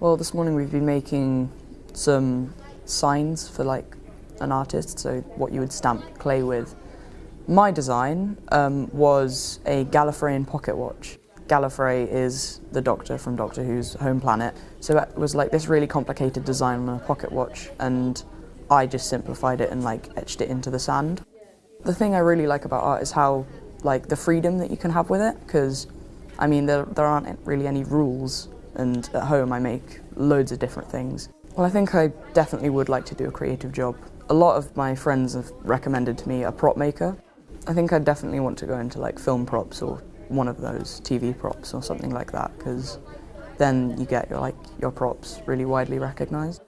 Well, this morning we've been making some signs for like an artist, so what you would stamp clay with. My design um, was a Gallifreyan pocket watch. Gallifrey is the Doctor from Doctor Who's home planet, so it was like this really complicated design on a pocket watch, and I just simplified it and like etched it into the sand. The thing I really like about art is how like the freedom that you can have with it, because I mean there, there aren't really any rules, and at home I make loads of different things. Well, I think I definitely would like to do a creative job. A lot of my friends have recommended to me a prop maker. I think I definitely want to go into like film props or one of those TV props or something like that because then you get your like your props really widely recognized.